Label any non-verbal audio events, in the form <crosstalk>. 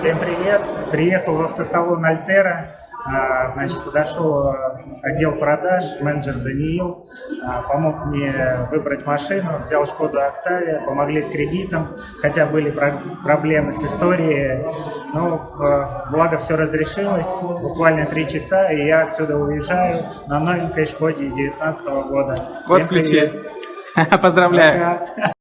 Всем привет! Приехал в автосалон Альтера. А, значит, подошел а, отдел продаж, менеджер Даниил, а, помог мне выбрать машину, взял Шкоду Октавия, помогли с кредитом, хотя были проблемы с историей, но благо все разрешилось, буквально три часа, и я отсюда уезжаю на новенькой Шкоде 19 года. Вот Всем ключи. привет! <laughs> Поздравляю. Пока.